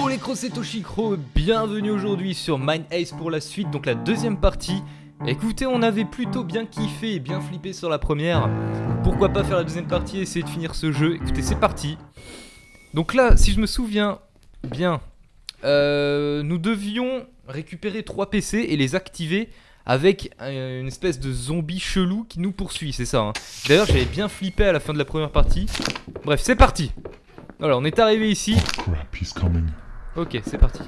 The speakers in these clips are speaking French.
Yo les crocs c'est Toshikro, bienvenue aujourd'hui sur Mind Ace pour la suite, donc la deuxième partie. Écoutez, on avait plutôt bien kiffé et bien flippé sur la première. Pourquoi pas faire la deuxième partie et essayer de finir ce jeu? Écoutez, c'est parti. Donc là, si je me souviens bien, euh, nous devions récupérer 3 PC et les activer avec euh, une espèce de zombie chelou qui nous poursuit, c'est ça. hein. D'ailleurs, j'avais bien flippé à la fin de la première partie. Bref, c'est parti. Voilà, on est arrivé ici. Ok, c'est parti.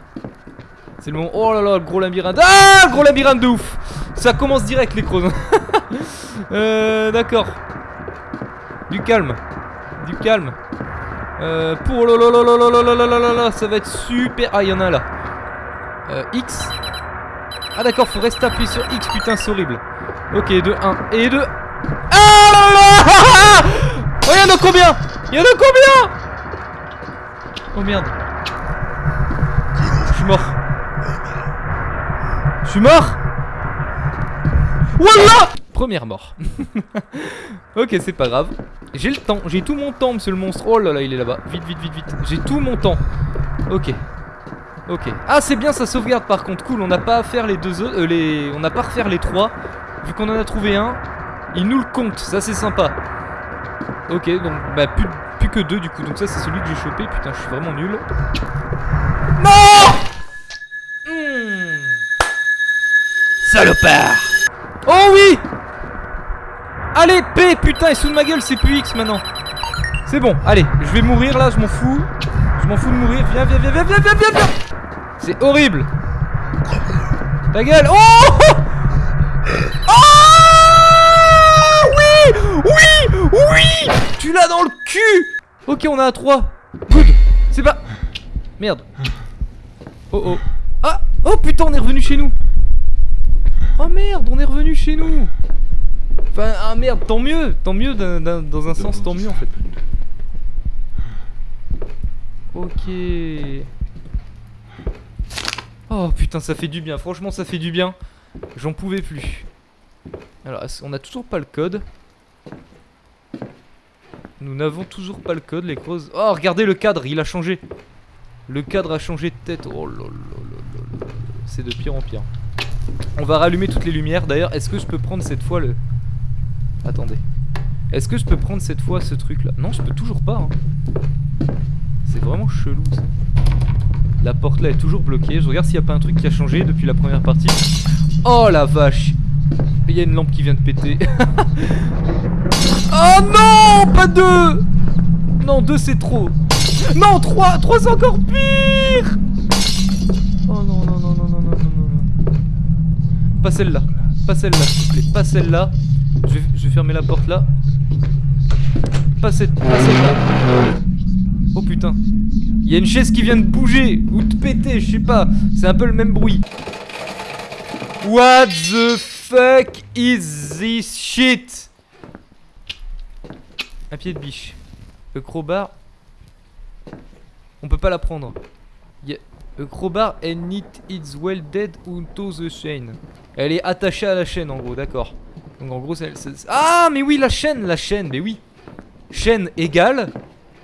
C'est le moment. Oh là là, le gros labyrinthe. Ah, le gros labyrinthe de ouf. Ça commence direct, les crozes. euh, D'accord. Du calme. Du calme. Euh, pour là, ça va être super. Ah, il y en a un là. Euh, X. Ah, d'accord, faut rester appuyé sur X. Putain, c'est horrible. Ok, de 1 et de. Ah là là Oh, il y en a combien Il y en a combien Oh merde. Je suis mort. Je suis mort Wallah Première mort. ok, c'est pas grave. J'ai le temps, j'ai tout mon temps, monsieur le monstre. Oh là là, il est là-bas. Vite, vite, vite, vite. J'ai tout mon temps. Ok. Ok. Ah, c'est bien, ça sauvegarde par contre. Cool, on n'a pas à faire les deux autres. euh, les... On n'a pas à refaire les trois. Vu qu'on en a trouvé un, il nous le compte. Ça, c'est sympa. Ok, donc, bah, plus, plus que deux du coup. Donc, ça, c'est celui que j'ai chopé. Putain, je suis vraiment nul. Non Oh oui Allez, P, putain, et sous de ma gueule, c'est plus X maintenant. C'est bon, allez, je vais mourir là, je m'en fous. Je m'en fous de mourir. Viens, viens, viens, viens, viens, viens, viens, viens. C'est horrible. Ta gueule. Oh Oh Oui Oui Oui Tu l'as dans le cul Ok, on a un 3. Good. C'est pas... Merde. Oh oh. Ah Oh putain, on est revenu chez nous. Merde, on est revenu chez nous. Enfin, ah merde, tant mieux, tant mieux dans un sens, tant mieux en fait. Ok. Oh putain, ça fait du bien, franchement, ça fait du bien. J'en pouvais plus. Alors, on a toujours pas le code? Nous n'avons toujours pas le code, les creuses. Oh, regardez le cadre, il a changé. Le cadre a changé de tête. Oh là là là là là. C'est de pire en pire. On va rallumer toutes les lumières. D'ailleurs, est-ce que je peux prendre cette fois le... Attendez. Est-ce que je peux prendre cette fois ce truc là Non, je peux toujours pas. hein. C'est vraiment chelou ça. La porte là est toujours bloquée. Je regarde s'il n'y a pas un truc qui a changé depuis la première partie. Oh la vache Il y a une lampe qui vient de péter. oh non Pas deux Non, deux c'est trop. Non, trois Trois c'est encore pire Pas celle-là. Pas celle-là, s'il te plaît. Pas celle-là. Je vais, fermer la porte là. Pas cette. Pas celle-là. Oh putain. Il y a une chaise qui vient de bouger ou de péter, je sais pas. C'est un peu le même bruit. What the fuck is this shit? Un pied de biche. Le crowbar. On peut pas la prendre. Y a- A crowbar and it is well dead unto the chain. Elle est attachée à la chaîne en gros, d'accord. Donc en gros, c'est. Ah, mais oui, la chaîne, la chaîne, mais oui. Chaîne égale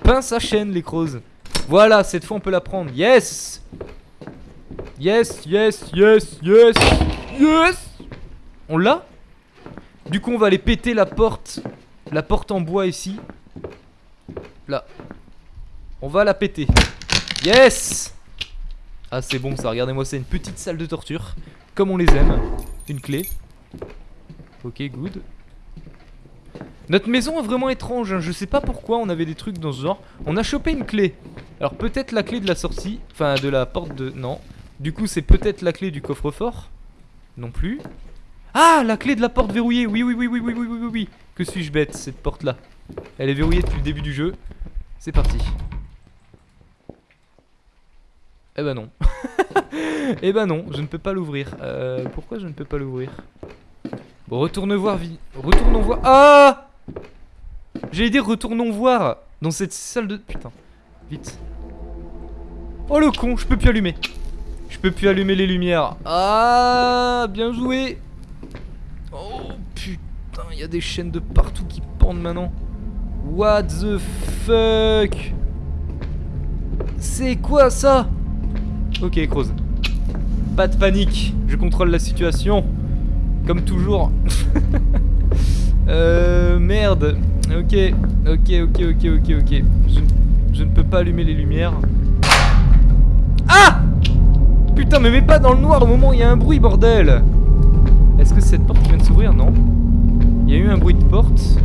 pince à chaîne, les creuses. Voilà, cette fois on peut la prendre. Yes Yes, yes, yes, yes, yes On l'a? Du coup, on va aller péter la porte. La porte en bois ici. Là. On va la péter. Yes Ah, c'est bon ça, regardez-moi, c'est une petite salle de torture. Comme on les aime. Une clé. Ok, good. Notre maison est vraiment étrange, hein. je sais pas pourquoi on avait des trucs dans ce genre. On a chopé une clé. Alors peut-être la clé de la sortie, enfin de la porte de... Non. Du coup c'est peut-être la clé du coffre-fort. Non plus. Ah, la clé de la porte verrouillée, oui, oui, oui, oui, oui, oui, oui, oui, oui. Que suis-je bête, cette porte-là? Elle est verrouillée depuis le début du jeu. C'est parti. Eh ben non. eh ben non, je ne peux pas l'ouvrir. Euh, pourquoi je ne peux pas l'ouvrir? Bon, retourne voir, vi... Retournons voir... Ah J'allais dire retournons voir dans cette salle de... Putain, vite. Oh le con, je peux plus allumer. Je peux plus allumer les lumières. Ah, bien joué. Oh putain, il y a des chaînes de partout qui pendent maintenant. What the fuck? C'est quoi ça? Ok, Croze. Pas de panique, je contrôle la situation. Comme toujours. euh, merde. Ok, ok, ok, ok, ok, ok. Je, je ne peux pas allumer les lumières. Ah Putain, mais mets pas dans le noir au moment où il y a un bruit, bordel Est-ce que cette porte vient de s'ouvrir? Non. Il y a eu un bruit de porte.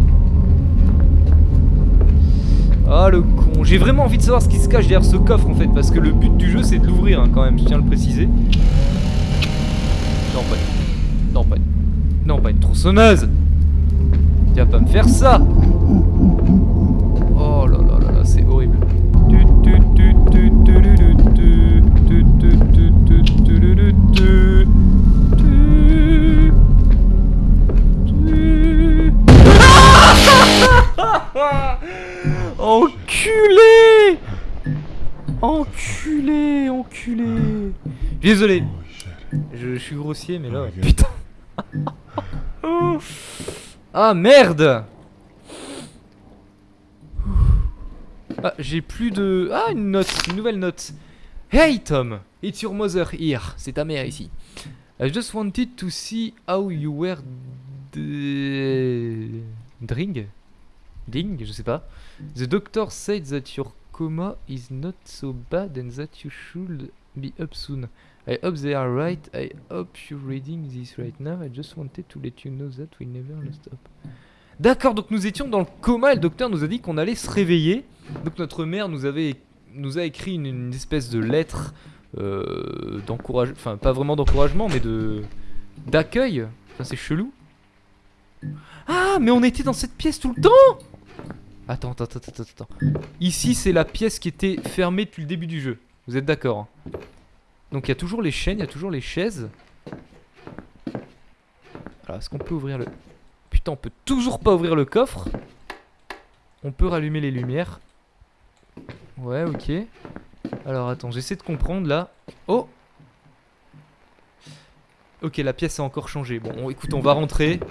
Ah le con, j'ai vraiment envie de savoir ce qui se cache derrière ce coffre en fait Parce que le but du jeu c'est de l'ouvrir hein, quand même, je tiens à le préciser. Non pas. Non pas une... Non pas une tronçonneuse. Tu vas pas me faire ça. Oh là là là là, c'est horrible Enculé. Enculé Enculé. Désolé. Je, suis grossier mais là putain. Ah merde. Ah j'ai plus de... Ah une note, une nouvelle note. Hey Tom It's your mother here. C'est ta mère ici. I just wanted to see how you were... Drink Ding, je sais pas. The doctor said that your coma is not so bad and that you should be up soon. I hope they are right. I hope you're reading this right now. I just wanted to let you know that we never lost hope. D'accord, donc nous étions dans le coma et le docteur nous a dit qu'on allait se réveiller. Donc notre mère nous avait nous a écrit une, espèce de lettre euh, d'encouragement, enfin pas vraiment d'encouragement, mais de d'accueil. Enfin c'est chelou. Ah, mais on était dans cette pièce tout le temps Attends, attends, attends, attends, Ici, c'est la pièce qui était fermée depuis le début du jeu. Vous êtes d'accord hein? Donc, il y a toujours les chaînes, il y a toujours les chaises. Alors, est-ce qu'on peut ouvrir le... Putain, on peut toujours pas ouvrir le coffre. On peut rallumer les lumières. Ouais, ok. Alors, attends, j'essaie de comprendre, là. Oh Ok, la pièce a encore changé. Bon, écoute, on va rentrer.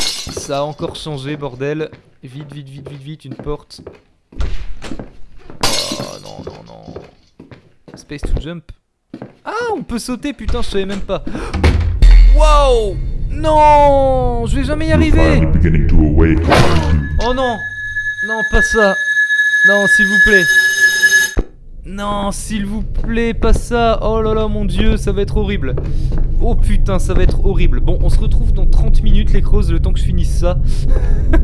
Ça a encore changé, bordel. Vite, vite, vite, vite, vite, une porte. Oh non, non, non. Space to jump. Ah, on peut sauter, putain, je savais même pas. Wow Non Je vais jamais y arriver Oh non Non, pas ça Non, s'il vous plaît non, s'il vous plaît, pas ça Oh là là, mon dieu, ça va être horrible Oh putain, ça va être horrible Bon, on se retrouve dans 30 minutes, les creuses, le temps que je finisse ça.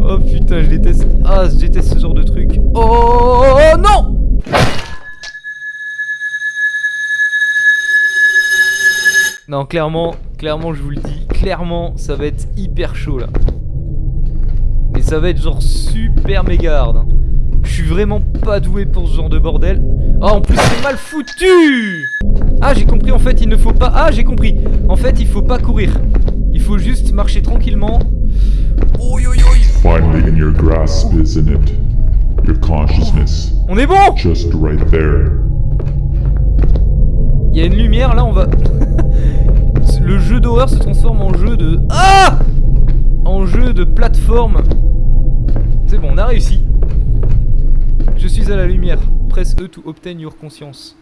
oh putain, je déteste... Ah, je déteste ce genre de truc. Oh non Non, clairement, clairement, je vous le dis, clairement, ça va être hyper chaud, là. Mais ça va être genre super méga. Hein. Je suis vraiment pas doué pour ce genre de bordel. Oh, en plus, c'est mal foutu Ah, j'ai compris, en fait, il ne faut pas... Ah, j'ai compris. En fait, il faut pas courir. Il faut juste marcher tranquillement. Oh, yo, yo, Finally in your grasp, isn't it? Your consciousness. On est bon Just right there. Il y a une lumière, là, on va... Le jeu d'horreur se transforme en jeu de... Ah En jeu de plateforme. C'est bon, on a réussi. Je suis à la lumière. Press E to obtain your conscience.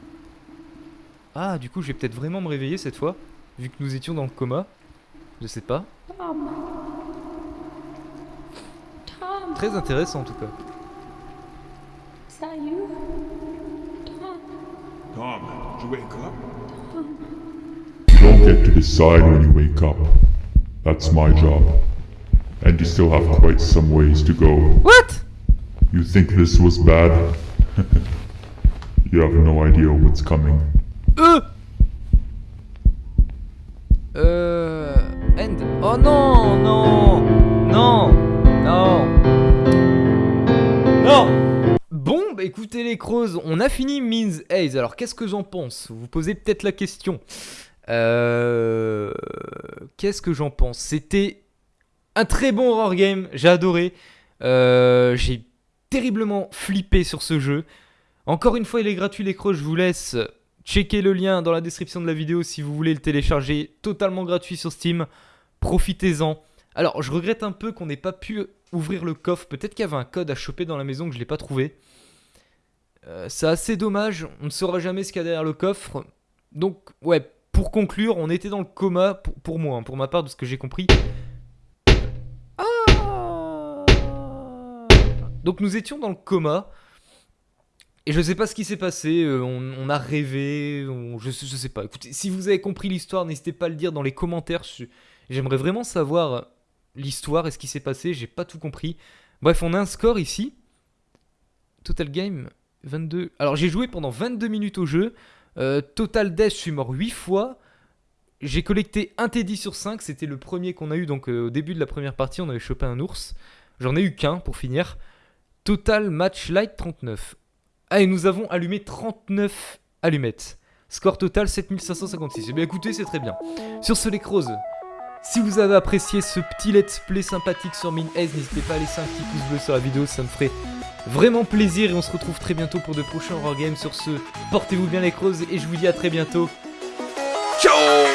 Ah, du coup, je vais peut-être vraiment me réveiller cette fois, vu que nous étions dans le coma. Je sais pas. Très intéressant en tout cas. Tom, did you wake up? You don't get to decide when you wake up. That's my job. And you still have quite some ways to go. What? You think this was bad? you have no idea what's coming. Euh Euh... End. Oh non, non Non Non Non Bon, bah écoutez les creuses, on a fini Means Haze. Alors qu'est-ce que j'en pense? Vous vous posez peut-être la question. Euh... Qu'est-ce que j'en pense? C'était un très bon horror game, j'ai adoré. Euh, j'ai terriblement flippé sur ce jeu. Encore une fois, il est gratuit l'écran, je vous laisse checker le lien dans la description de la vidéo si vous voulez le télécharger totalement gratuit sur Steam. Profitez-en. Alors, je regrette un peu qu'on n'ait pas pu ouvrir le coffre. Peut-être qu'il y avait un code à choper dans la maison que je ne l'ai pas trouvé. Euh, c'est assez dommage, on ne saura jamais ce qu'il y a derrière le coffre. Donc, ouais, pour conclure, on était dans le coma, pour, pour moi, hein, pour ma part, de ce que j'ai compris. Ah Donc nous étions dans le coma. Et je sais pas ce qui s'est passé, euh, on, a rêvé, je, je sais pas. Écoutez, si vous avez compris l'histoire, n'hésitez pas à le dire dans les commentaires. J'aimerais vraiment savoir l'histoire et ce qui s'est passé, j'ai pas tout compris. Bref, on a un score ici. Total game 22. Alors j'ai joué pendant 22 minutes au jeu. Euh, total death, je suis mort 8 fois. J'ai collecté un Teddy sur 5, c'était le premier qu'on a eu donc euh, au début de la première partie, on avait chopé un ours. J'en ai eu qu'un pour finir. Total match light 39. Ah et nous avons allumé 39 allumettes. Score total 7556. Eh bien écoutez, c'est très bien. Sur ce les crozes, si vous avez apprécié ce petit let's play sympathique sur Min n'hésitez pas à laisser un petit pouce bleu sur la vidéo, ça me ferait vraiment plaisir et on se retrouve très bientôt pour de prochains Horror Games. Sur ce, portez-vous bien les crozes et je vous dis à très bientôt. Ciao